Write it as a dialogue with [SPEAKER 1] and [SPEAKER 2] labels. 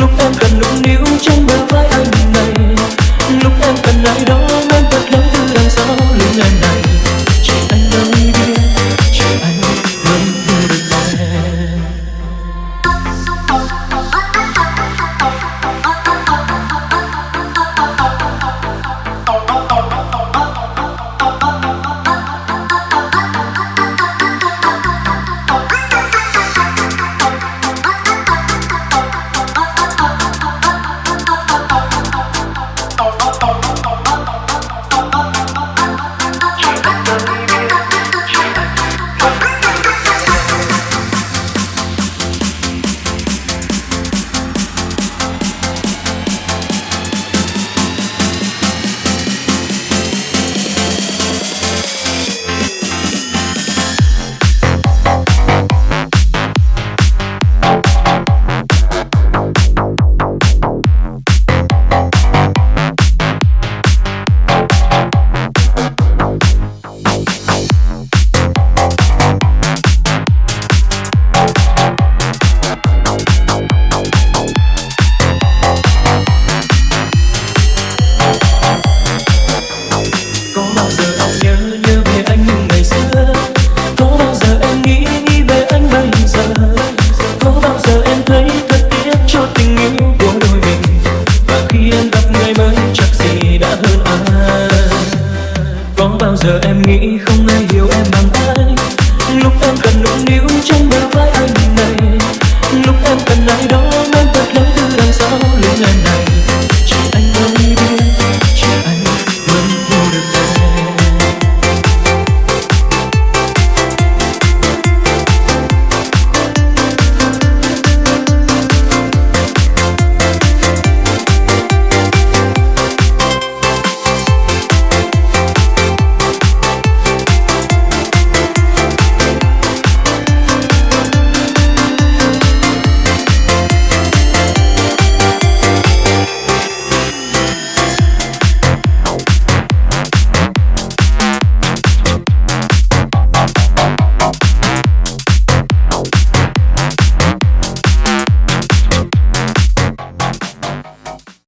[SPEAKER 1] lúc em cần nũng níu trong bao nghĩ không